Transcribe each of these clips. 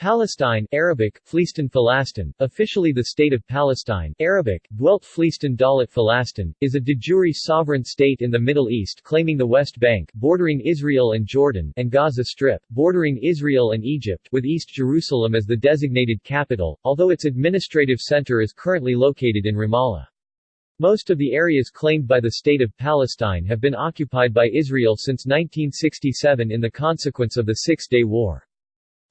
Palestine Arabic, Fleistan Falastin, officially the State of Palestine Arabic, Dwelt Fleistan Dalit Falastin, is a de jure sovereign state in the Middle East claiming the West Bank bordering Israel and Jordan and Gaza Strip bordering Israel and Egypt with East Jerusalem as the designated capital, although its administrative center is currently located in Ramallah. Most of the areas claimed by the State of Palestine have been occupied by Israel since 1967 in the consequence of the Six-Day War.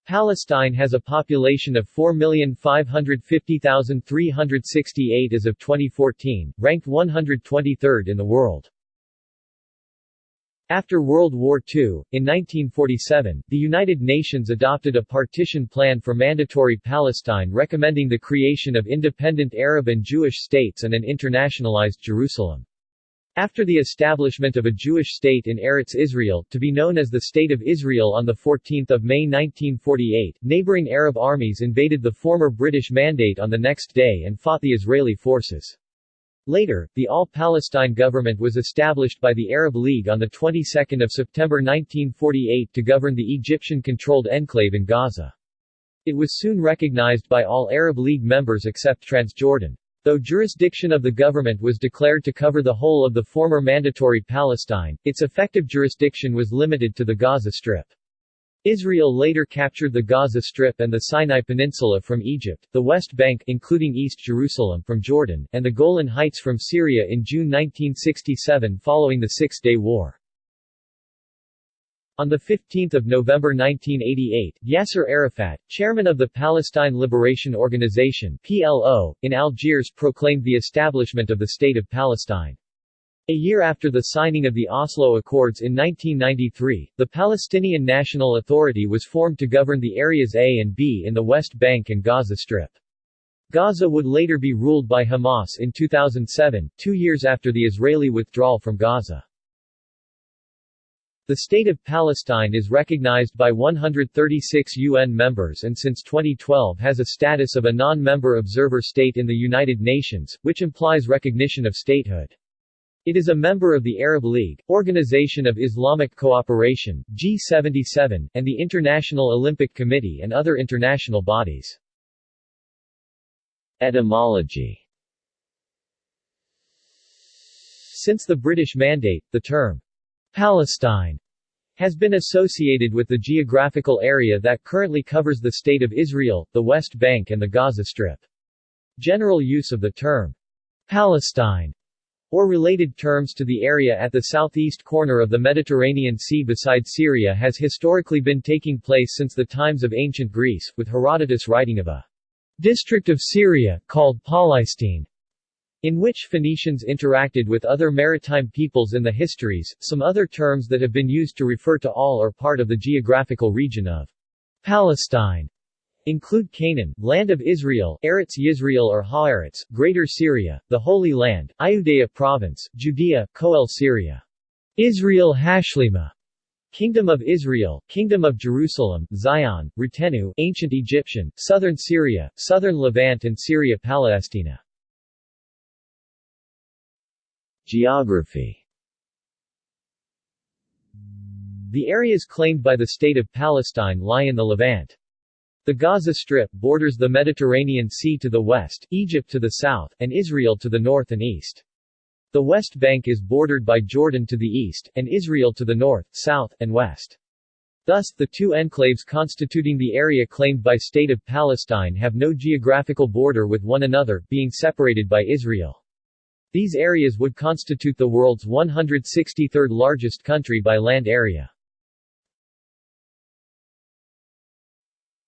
Palestine has a population of 4,550,368 as of 2014, ranked 123rd in the world. After World War II, in 1947, the United Nations adopted a partition plan for mandatory Palestine recommending the creation of independent Arab and Jewish states and an internationalized Jerusalem. After the establishment of a Jewish state in Eretz Israel, to be known as the State of Israel on 14 May 1948, neighboring Arab armies invaded the former British Mandate on the next day and fought the Israeli forces. Later, the All-Palestine government was established by the Arab League on the 22nd of September 1948 to govern the Egyptian-controlled enclave in Gaza. It was soon recognized by all Arab League members except Transjordan. Though jurisdiction of the government was declared to cover the whole of the former Mandatory Palestine, its effective jurisdiction was limited to the Gaza Strip. Israel later captured the Gaza Strip and the Sinai Peninsula from Egypt, the West Bank including East Jerusalem from Jordan, and the Golan Heights from Syria in June 1967 following the Six-Day War. On 15 November 1988, Yasser Arafat, chairman of the Palestine Liberation Organization PLO, in Algiers proclaimed the establishment of the State of Palestine. A year after the signing of the Oslo Accords in 1993, the Palestinian National Authority was formed to govern the areas A and B in the West Bank and Gaza Strip. Gaza would later be ruled by Hamas in 2007, two years after the Israeli withdrawal from Gaza. The State of Palestine is recognized by 136 UN members and since 2012 has a status of a non-member observer state in the United Nations, which implies recognition of statehood. It is a member of the Arab League, Organization of Islamic Cooperation, G77, and the International Olympic Committee and other international bodies. Etymology Since the British Mandate, the term Palestine has been associated with the geographical area that currently covers the State of Israel, the West Bank and the Gaza Strip. General use of the term Palestine or related terms to the area at the southeast corner of the Mediterranean Sea beside Syria has historically been taking place since the times of ancient Greece, with Herodotus writing of a district of Syria, called Palestine, in which Phoenicians interacted with other maritime peoples in the histories. Some other terms that have been used to refer to all or part of the geographical region of Palestine include Canaan, Land of Israel, Eretz Yisrael or Haaretz, Greater Syria, the Holy Land, Iudea Province, Judea, Coele Syria. Israel Hashlima, Kingdom of Israel, Kingdom of Jerusalem, Zion, Retenu, Ancient Egyptian, Southern Syria, Southern Levant and Syria Palestina. Geography The areas claimed by the State of Palestine lie in the Levant. The Gaza Strip borders the Mediterranean Sea to the west, Egypt to the south, and Israel to the north and east. The West Bank is bordered by Jordan to the east, and Israel to the north, south, and west. Thus, the two enclaves constituting the area claimed by State of Palestine have no geographical border with one another, being separated by Israel. These areas would constitute the world's 163rd largest country by land area.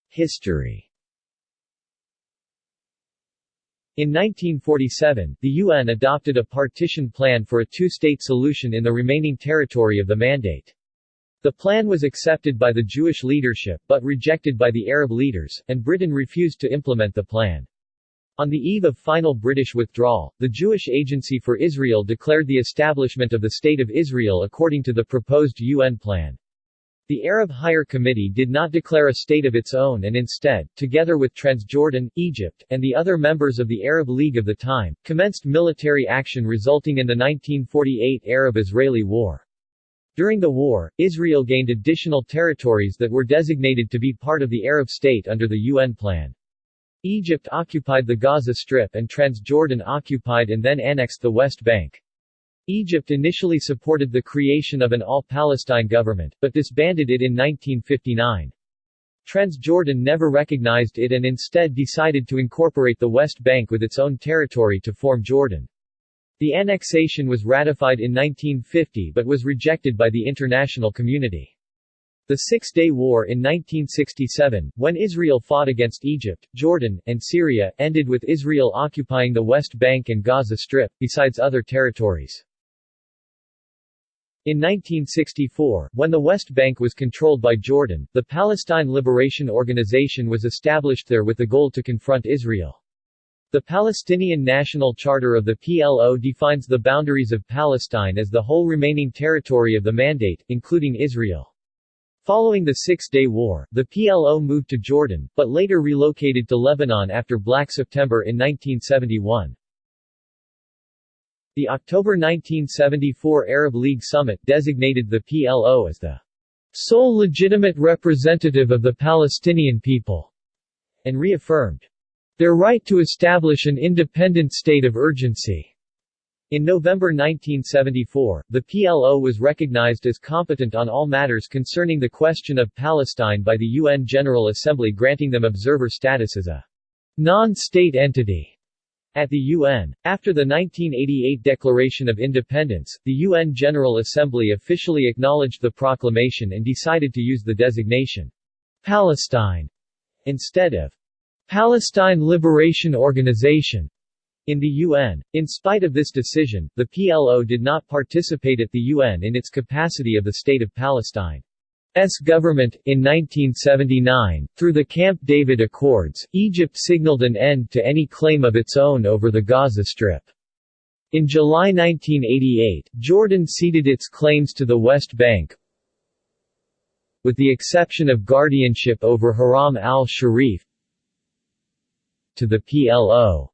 History In 1947, the UN adopted a partition plan for a two-state solution in the remaining territory of the Mandate. The plan was accepted by the Jewish leadership but rejected by the Arab leaders, and Britain refused to implement the plan. On the eve of final British withdrawal, the Jewish Agency for Israel declared the establishment of the State of Israel according to the proposed UN plan. The Arab Higher Committee did not declare a state of its own and instead, together with Transjordan, Egypt, and the other members of the Arab League of the time, commenced military action resulting in the 1948 Arab-Israeli War. During the war, Israel gained additional territories that were designated to be part of the Arab state under the UN plan. Egypt occupied the Gaza Strip and Transjordan occupied and then annexed the West Bank. Egypt initially supported the creation of an all-Palestine government, but disbanded it in 1959. Transjordan never recognized it and instead decided to incorporate the West Bank with its own territory to form Jordan. The annexation was ratified in 1950 but was rejected by the international community. The Six-Day War in 1967, when Israel fought against Egypt, Jordan, and Syria, ended with Israel occupying the West Bank and Gaza Strip, besides other territories. In 1964, when the West Bank was controlled by Jordan, the Palestine Liberation Organization was established there with the goal to confront Israel. The Palestinian National Charter of the PLO defines the boundaries of Palestine as the whole remaining territory of the Mandate, including Israel. Following the Six-Day War, the PLO moved to Jordan, but later relocated to Lebanon after Black September in 1971. The October 1974 Arab League Summit designated the PLO as the sole legitimate representative of the Palestinian people, and reaffirmed their right to establish an independent state of urgency. In November 1974, the PLO was recognized as competent on all matters concerning the question of Palestine by the UN General Assembly granting them observer status as a non-state entity. At the UN, after the 1988 Declaration of Independence, the UN General Assembly officially acknowledged the proclamation and decided to use the designation Palestine instead of Palestine Liberation Organization in the UN. In spite of this decision, the PLO did not participate at the UN in its capacity of the State of Palestine. S government. In 1979, through the Camp David Accords, Egypt signaled an end to any claim of its own over the Gaza Strip. In July 1988, Jordan ceded its claims to the West Bank, with the exception of guardianship over Haram al-Sharif, to the PLO.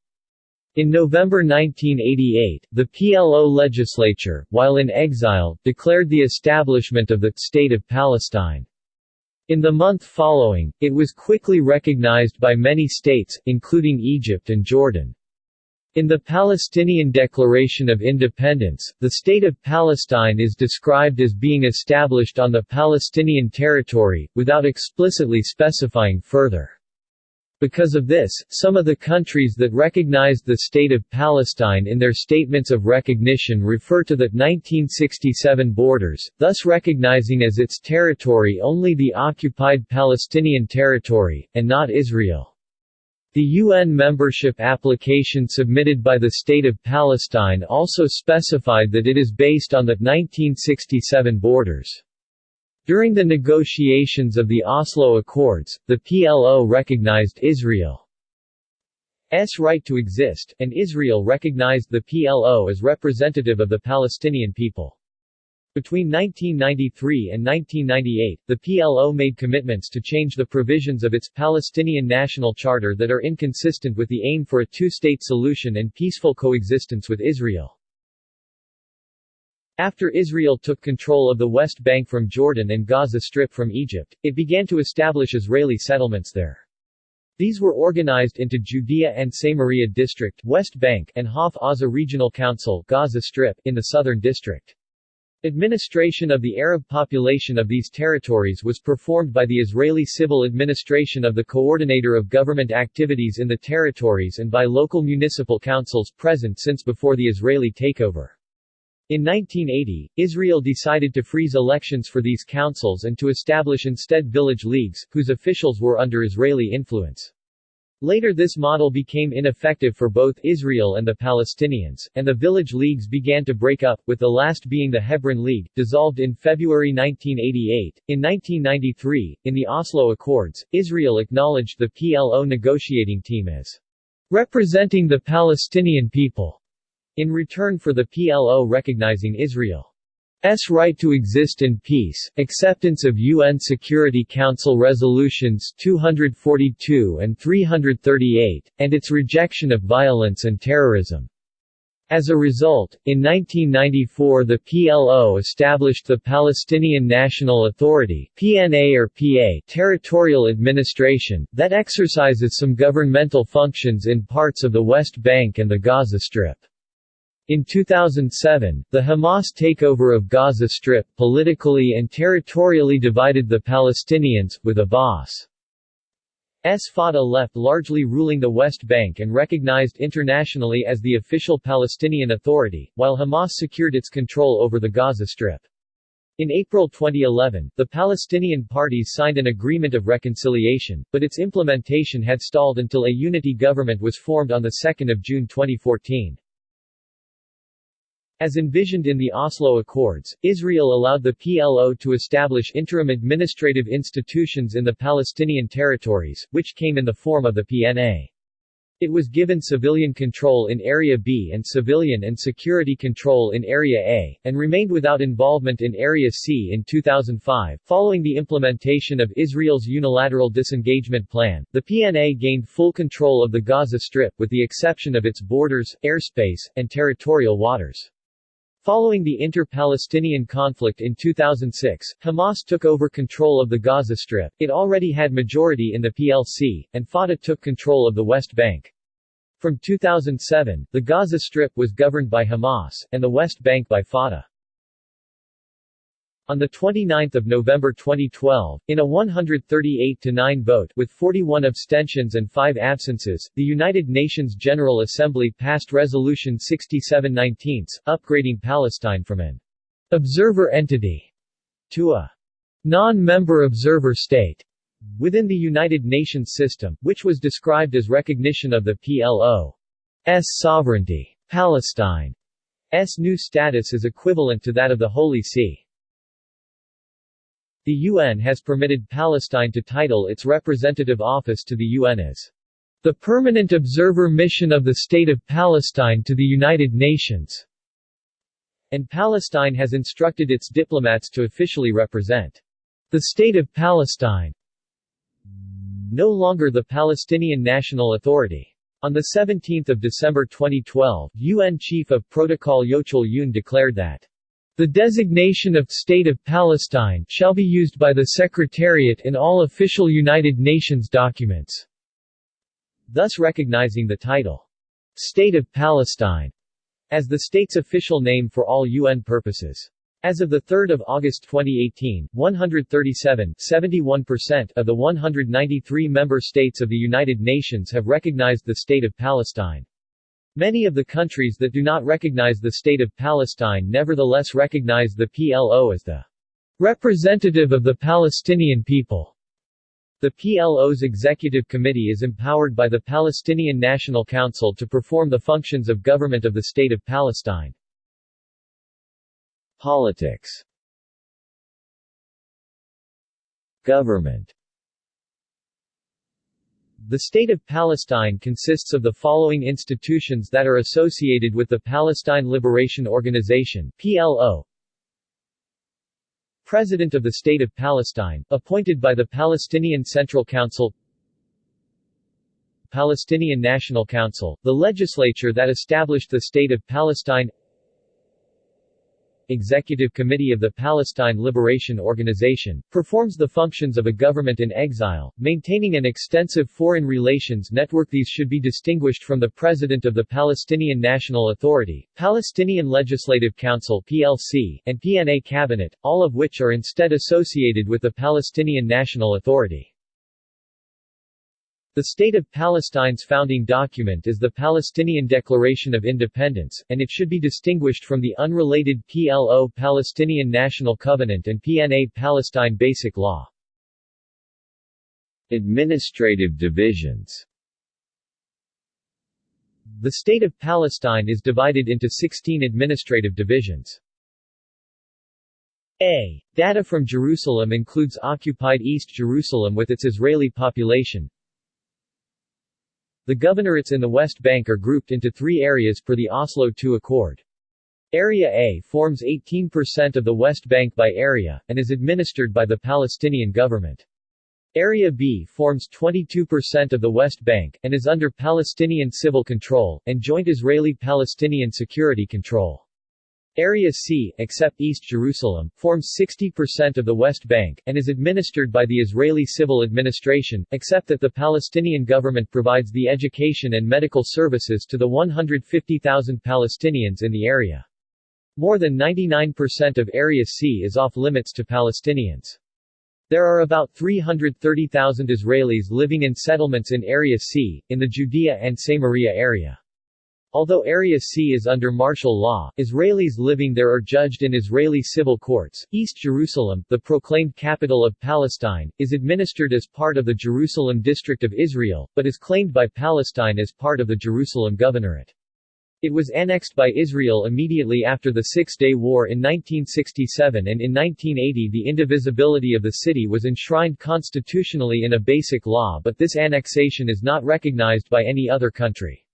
In November 1988, the PLO legislature, while in exile, declared the establishment of the State of Palestine. In the month following, it was quickly recognized by many states, including Egypt and Jordan. In the Palestinian Declaration of Independence, the State of Palestine is described as being established on the Palestinian territory, without explicitly specifying further. Because of this, some of the countries that recognized the State of Palestine in their statements of recognition refer to the 1967 borders, thus recognizing as its territory only the occupied Palestinian territory, and not Israel. The UN membership application submitted by the State of Palestine also specified that it is based on the 1967 borders. During the negotiations of the Oslo Accords, the PLO recognized Israel's right to exist, and Israel recognized the PLO as representative of the Palestinian people. Between 1993 and 1998, the PLO made commitments to change the provisions of its Palestinian National Charter that are inconsistent with the aim for a two-state solution and peaceful coexistence with Israel. After Israel took control of the West Bank from Jordan and Gaza Strip from Egypt, it began to establish Israeli settlements there. These were organized into Judea and Samaria District West Bank and Hof Aza Regional Council Gaza Strip in the Southern District. Administration of the Arab population of these territories was performed by the Israeli Civil Administration of the Coordinator of Government Activities in the territories and by local municipal councils present since before the Israeli takeover. In 1980, Israel decided to freeze elections for these councils and to establish instead village leagues, whose officials were under Israeli influence. Later this model became ineffective for both Israel and the Palestinians, and the village leagues began to break up, with the last being the Hebron League, dissolved in February 1988. In 1993, in the Oslo Accords, Israel acknowledged the PLO negotiating team as representing the Palestinian people in return for the PLO recognizing Israel's right to exist in peace, acceptance of UN Security Council Resolutions 242 and 338, and its rejection of violence and terrorism. As a result, in 1994 the PLO established the Palestinian National Authority PNA or PA territorial administration, that exercises some governmental functions in parts of the West Bank and the Gaza Strip. In 2007, the Hamas takeover of Gaza Strip politically and territorially divided the Palestinians, with Abbas' Fatah left largely ruling the West Bank and recognized internationally as the official Palestinian Authority, while Hamas secured its control over the Gaza Strip. In April 2011, the Palestinian parties signed an agreement of reconciliation, but its implementation had stalled until a unity government was formed on 2 June 2014. As envisioned in the Oslo Accords, Israel allowed the PLO to establish interim administrative institutions in the Palestinian territories, which came in the form of the PNA. It was given civilian control in Area B and civilian and security control in Area A, and remained without involvement in Area C in 2005. Following the implementation of Israel's unilateral disengagement plan, the PNA gained full control of the Gaza Strip, with the exception of its borders, airspace, and territorial waters. Following the inter-Palestinian conflict in 2006, Hamas took over control of the Gaza Strip, it already had majority in the PLC, and Fatah took control of the West Bank. From 2007, the Gaza Strip was governed by Hamas, and the West Bank by Fatah. On 29 November 2012, in a 138-9 vote with 41 abstentions and 5 absences, the United Nations General Assembly passed Resolution 6719, upgrading Palestine from an observer entity to a non-member observer state within the United Nations system, which was described as recognition of the PLO's sovereignty. Palestine's new status is equivalent to that of the Holy See. The UN has permitted Palestine to title its representative office to the UN as the Permanent Observer Mission of the State of Palestine to the United Nations, and Palestine has instructed its diplomats to officially represent the State of Palestine, no longer the Palestinian National Authority. On 17 December 2012, UN Chief of Protocol Yeocheol Yoon declared that the designation of State of Palestine shall be used by the Secretariat in all official United Nations documents, thus recognizing the title, State of Palestine, as the state's official name for all UN purposes. As of 3 August 2018, 137 71% of the 193 member states of the United Nations have recognized the State of Palestine. Many of the countries that do not recognize the State of Palestine nevertheless recognize the PLO as the representative of the Palestinian people. The PLO's executive committee is empowered by the Palestinian National Council to perform the functions of government of the State of Palestine. Politics Government the State of Palestine consists of the following institutions that are associated with the Palestine Liberation Organization PLO. President of the State of Palestine, appointed by the Palestinian Central Council Palestinian National Council, the legislature that established the State of Palestine Executive Committee of the Palestine Liberation Organization, performs the functions of a government in exile, maintaining an extensive foreign relations network These should be distinguished from the President of the Palestinian National Authority, Palestinian Legislative Council PLC, and PNA Cabinet, all of which are instead associated with the Palestinian National Authority. The State of Palestine's founding document is the Palestinian Declaration of Independence, and it should be distinguished from the unrelated PLO Palestinian National Covenant and PNA Palestine Basic Law. Administrative divisions The State of Palestine is divided into 16 administrative divisions. A. Data from Jerusalem includes occupied East Jerusalem with its Israeli population, the governorates in the West Bank are grouped into three areas per the Oslo II Accord. Area A forms 18% of the West Bank by area, and is administered by the Palestinian government. Area B forms 22% of the West Bank, and is under Palestinian civil control, and joint Israeli-Palestinian security control. Area C, except East Jerusalem, forms 60% of the West Bank, and is administered by the Israeli civil administration, except that the Palestinian government provides the education and medical services to the 150,000 Palestinians in the area. More than 99% of Area C is off-limits to Palestinians. There are about 330,000 Israelis living in settlements in Area C, in the Judea and Samaria area. Although Area C is under martial law, Israelis living there are judged in Israeli civil courts. East Jerusalem, the proclaimed capital of Palestine, is administered as part of the Jerusalem District of Israel, but is claimed by Palestine as part of the Jerusalem Governorate. It was annexed by Israel immediately after the Six-Day War in 1967 and in 1980 the indivisibility of the city was enshrined constitutionally in a basic law but this annexation is not recognized by any other country.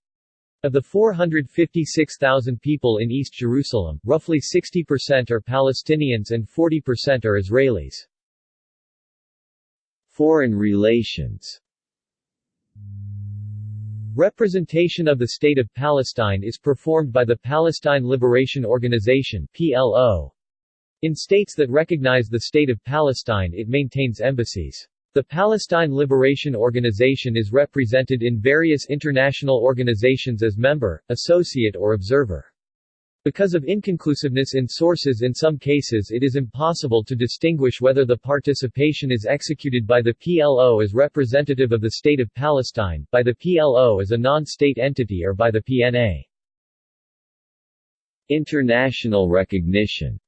Of the 456,000 people in East Jerusalem, roughly 60% are Palestinians and 40% are Israelis. Foreign relations Representation of the State of Palestine is performed by the Palestine Liberation Organization PLO. In states that recognize the State of Palestine it maintains embassies. The Palestine Liberation Organization is represented in various international organizations as member, associate or observer. Because of inconclusiveness in sources in some cases it is impossible to distinguish whether the participation is executed by the PLO as representative of the State of Palestine, by the PLO as a non-state entity or by the PNA. International recognition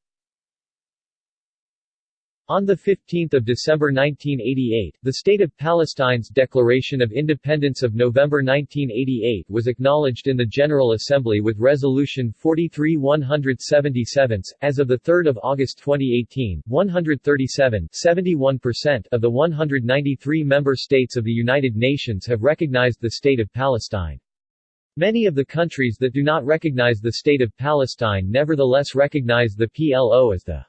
on 15 December 1988, the State of Palestine's Declaration of Independence of November 1988 was acknowledged in the General Assembly with Resolution 43-177. As of 3 August 2018, 137 71% of the 193 member states of the United Nations have recognized the State of Palestine. Many of the countries that do not recognize the State of Palestine nevertheless recognize the PLO as the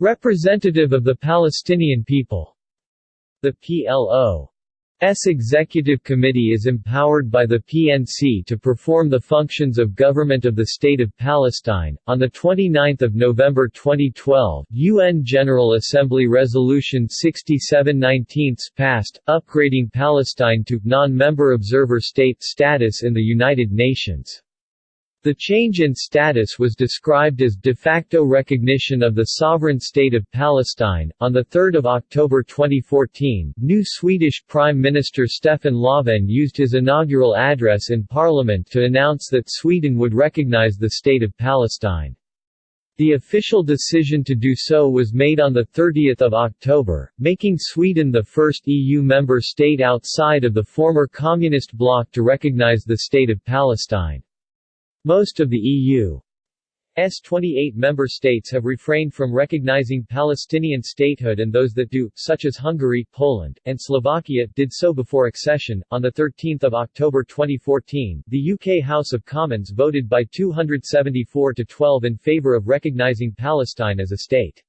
representative of the Palestinian people. The PLO's Executive Committee is empowered by the PNC to perform the functions of government of the State of Palestine. On the 29th of November 2012, UN General Assembly Resolution 6719 passed, upgrading Palestine to non-member observer state status in the United Nations. The change in status was described as de facto recognition of the sovereign state of Palestine. On the 3rd of October 2014, new Swedish Prime Minister Stefan Löfven used his inaugural address in Parliament to announce that Sweden would recognize the state of Palestine. The official decision to do so was made on 30 October, making Sweden the first EU member state outside of the former communist bloc to recognize the state of Palestine. Most of the EU's 28 member states have refrained from recognizing Palestinian statehood and those that do, such as Hungary, Poland, and Slovakia, did so before accession. On 13 October 2014, the UK House of Commons voted by 274 to 12 in favour of recognizing Palestine as a state.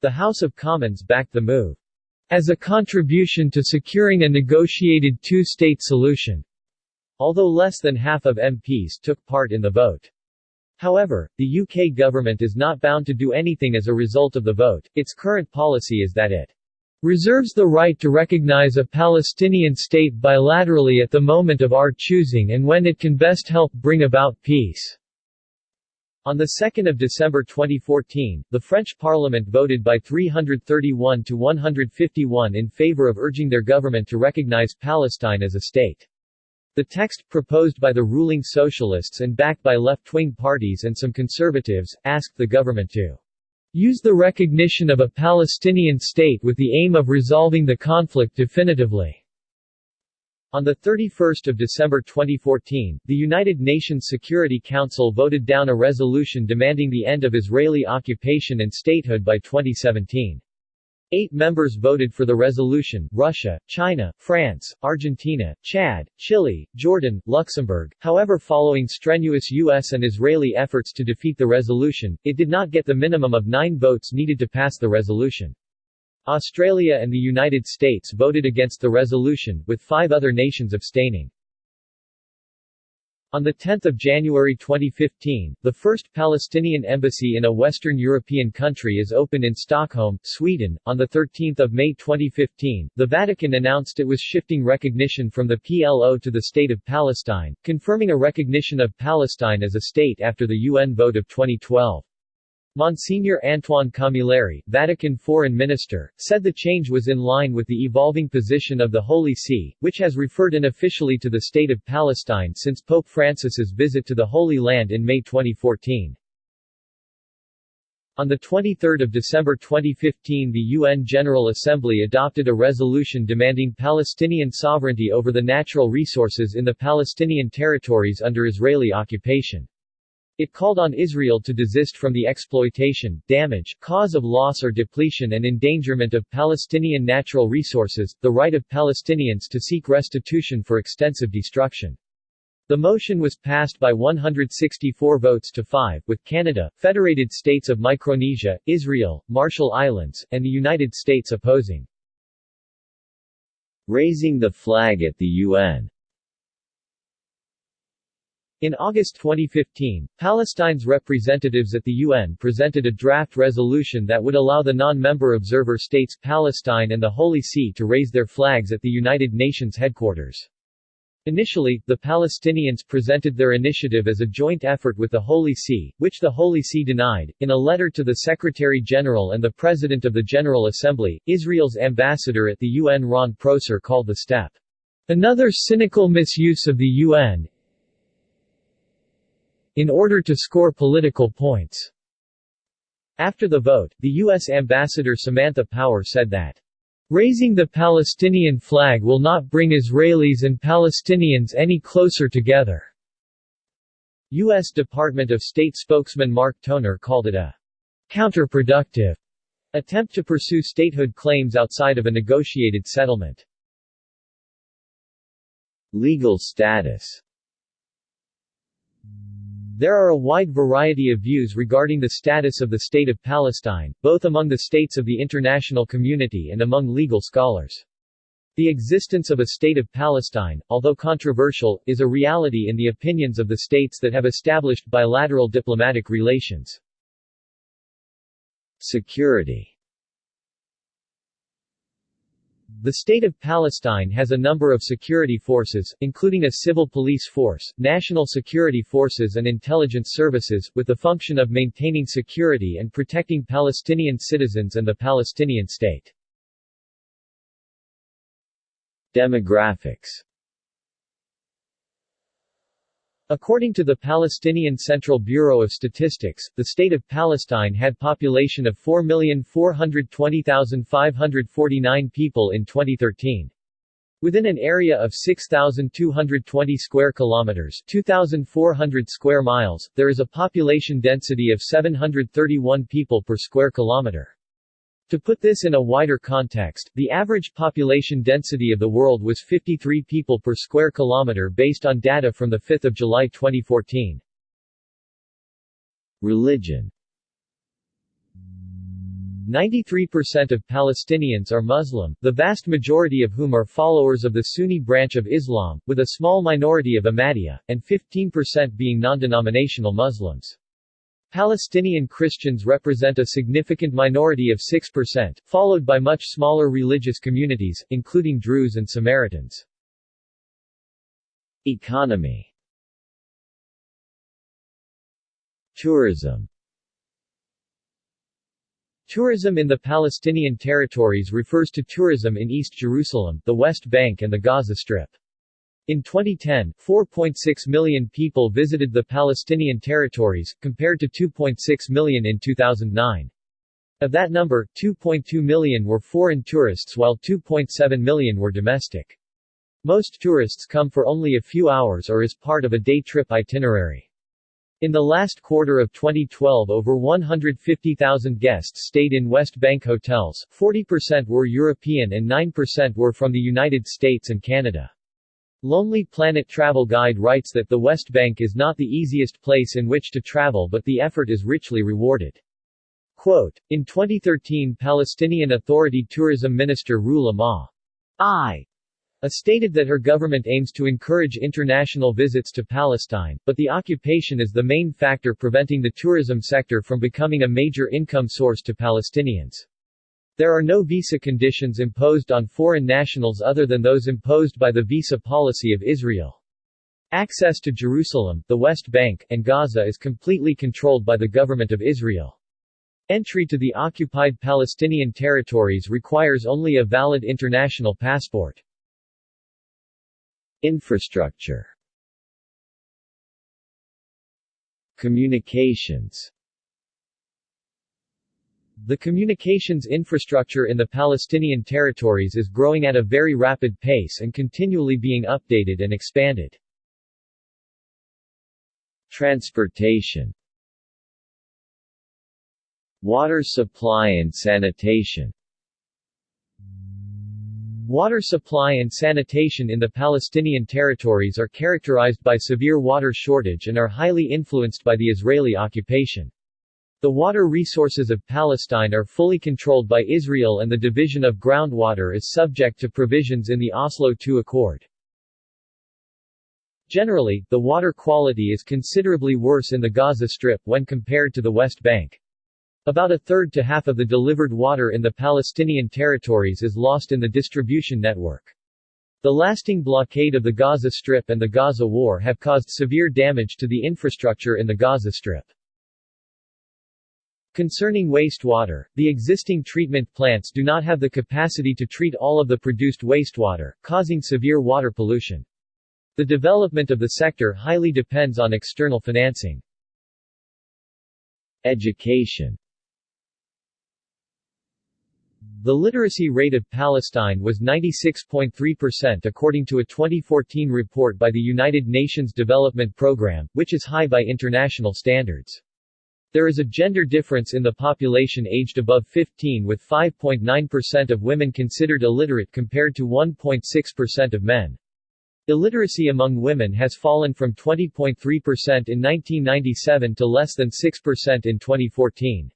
The House of Commons backed the move as a contribution to securing a negotiated two-state solution although less than half of MPs took part in the vote. However, the UK government is not bound to do anything as a result of the vote, its current policy is that it reserves the right to recognize a Palestinian state bilaterally at the moment of our choosing and when it can best help bring about peace." On 2 December 2014, the French parliament voted by 331 to 151 in favor of urging their government to recognize Palestine as a state. The text, proposed by the ruling socialists and backed by left-wing parties and some conservatives, asked the government to use the recognition of a Palestinian state with the aim of resolving the conflict definitively. On 31 December 2014, the United Nations Security Council voted down a resolution demanding the end of Israeli occupation and statehood by 2017. Eight members voted for the resolution, Russia, China, France, Argentina, Chad, Chile, Jordan, Luxembourg. However following strenuous U.S. and Israeli efforts to defeat the resolution, it did not get the minimum of nine votes needed to pass the resolution. Australia and the United States voted against the resolution, with five other nations abstaining. On 10 January 2015, the first Palestinian embassy in a Western European country is opened in Stockholm, Sweden. On 13 May 2015, the Vatican announced it was shifting recognition from the PLO to the State of Palestine, confirming a recognition of Palestine as a state after the UN vote of 2012. Monsignor Antoine Camilleri, Vatican Foreign Minister, said the change was in line with the evolving position of the Holy See, which has referred unofficially to the State of Palestine since Pope Francis's visit to the Holy Land in May 2014. On 23 December 2015 the UN General Assembly adopted a resolution demanding Palestinian sovereignty over the natural resources in the Palestinian territories under Israeli occupation. It called on Israel to desist from the exploitation, damage, cause of loss or depletion and endangerment of Palestinian natural resources, the right of Palestinians to seek restitution for extensive destruction. The motion was passed by 164 votes to 5, with Canada, Federated States of Micronesia, Israel, Marshall Islands, and the United States opposing. Raising the flag at the UN in August 2015, Palestine's representatives at the UN presented a draft resolution that would allow the non-member observer states Palestine and the Holy See to raise their flags at the United Nations headquarters. Initially, the Palestinians presented their initiative as a joint effort with the Holy See, which the Holy See denied. In a letter to the Secretary General and the President of the General Assembly, Israel's ambassador at the UN Ron Prosor called the step another cynical misuse of the UN, in order to score political points. After the vote, the U.S. Ambassador Samantha Power said that, "...raising the Palestinian flag will not bring Israelis and Palestinians any closer together." U.S. Department of State spokesman Mark Toner called it a counterproductive attempt to pursue statehood claims outside of a negotiated settlement. Legal status there are a wide variety of views regarding the status of the State of Palestine, both among the states of the international community and among legal scholars. The existence of a State of Palestine, although controversial, is a reality in the opinions of the states that have established bilateral diplomatic relations. Security the State of Palestine has a number of security forces, including a civil police force, national security forces and intelligence services, with the function of maintaining security and protecting Palestinian citizens and the Palestinian state. Demographics According to the Palestinian Central Bureau of Statistics, the state of Palestine had a population of 4,420,549 people in 2013. Within an area of 6,220 square kilometers 2,400 square miles, there is a population density of 731 people per square kilometer. To put this in a wider context, the average population density of the world was 53 people per square kilometer based on data from 5 July 2014. Religion 93% of Palestinians are Muslim, the vast majority of whom are followers of the Sunni branch of Islam, with a small minority of Ahmadiyya, and 15% being non-denominational Muslims. Palestinian Christians represent a significant minority of 6%, followed by much smaller religious communities, including Druze and Samaritans. Economy Tourism Tourism in the Palestinian territories refers to tourism in East Jerusalem, the West Bank and the Gaza Strip. In 2010, 4.6 million people visited the Palestinian territories, compared to 2.6 million in 2009. Of that number, 2.2 million were foreign tourists while 2.7 million were domestic. Most tourists come for only a few hours or as part of a day trip itinerary. In the last quarter of 2012 over 150,000 guests stayed in West Bank hotels, 40% were European and 9% were from the United States and Canada. Lonely Planet Travel Guide writes that the West Bank is not the easiest place in which to travel but the effort is richly rewarded. Quote, in 2013 Palestinian Authority Tourism Minister Rula Ma. I stated that her government aims to encourage international visits to Palestine, but the occupation is the main factor preventing the tourism sector from becoming a major income source to Palestinians. There are no visa conditions imposed on foreign nationals other than those imposed by the visa policy of Israel. Access to Jerusalem, the West Bank, and Gaza is completely controlled by the government of Israel. Entry to the occupied Palestinian territories requires only a valid international passport. Infrastructure Communications The communications infrastructure in the Palestinian territories is growing at a very rapid pace and continually being updated and expanded. Transportation Water supply and sanitation Water supply and sanitation in the Palestinian territories are characterized by severe water shortage and are highly influenced by the Israeli occupation. The water resources of Palestine are fully controlled by Israel and the division of groundwater is subject to provisions in the Oslo II Accord. Generally, the water quality is considerably worse in the Gaza Strip when compared to the West Bank. About a third to half of the delivered water in the Palestinian territories is lost in the distribution network. The lasting blockade of the Gaza Strip and the Gaza War have caused severe damage to the infrastructure in the Gaza Strip. Concerning wastewater, the existing treatment plants do not have the capacity to treat all of the produced wastewater, causing severe water pollution. The development of the sector highly depends on external financing. Education the literacy rate of Palestine was 96.3% according to a 2014 report by the United Nations Development Programme, which is high by international standards. There is a gender difference in the population aged above 15 with 5.9% of women considered illiterate compared to 1.6% of men. Illiteracy among women has fallen from 20.3% in 1997 to less than 6% in 2014.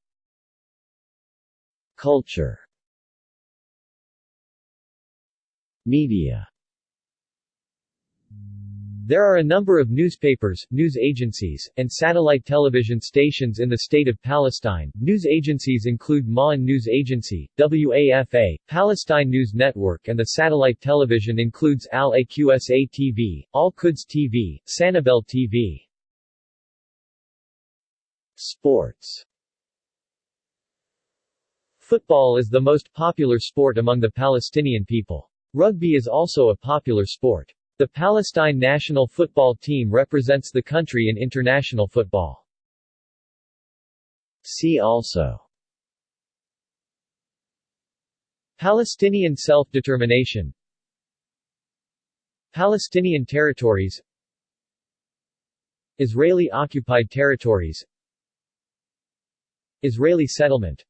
Culture Media There are a number of newspapers, news agencies, and satellite television stations in the state of Palestine. News agencies include Ma'an News Agency, WAFA, Palestine News Network and the satellite television includes Al-Aqsa TV, Al-Quds TV, Sanabel TV. Sports Football is the most popular sport among the Palestinian people. Rugby is also a popular sport. The Palestine national football team represents the country in international football. See also. Palestinian self-determination. Palestinian territories. Israeli-occupied territories. Israeli settlement.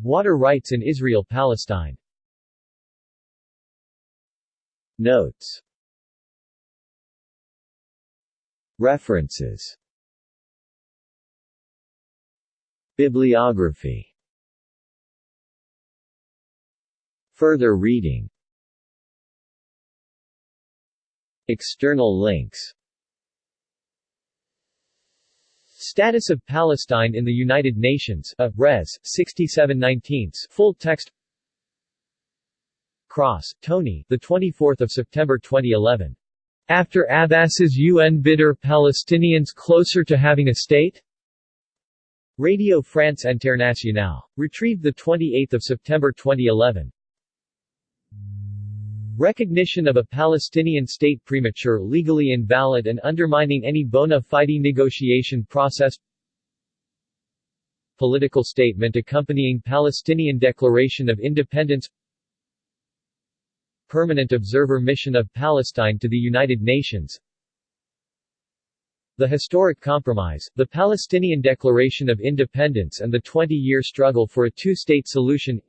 Water rights in Israel-Palestine Notes. References. Bibliography. Further reading. External links. Status of Palestine in the United Nations, a, Res. 67 19 full text Cross, Tony. The 24th of September 2011. After Abbas's UN bidder Palestinians closer to having a state? Radio France Internationale. Retrieved 28 September 2011. Recognition of a Palestinian state premature legally invalid and undermining any bona fide negotiation process Political statement accompanying Palestinian Declaration of Independence Permanent Observer Mission of Palestine to the United Nations. The Historic Compromise, the Palestinian Declaration of Independence and the 20-year struggle for a two-state solution.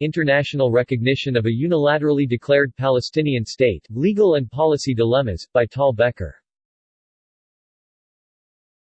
International recognition of a unilaterally declared Palestinian state, legal and policy dilemmas, by Tal Becker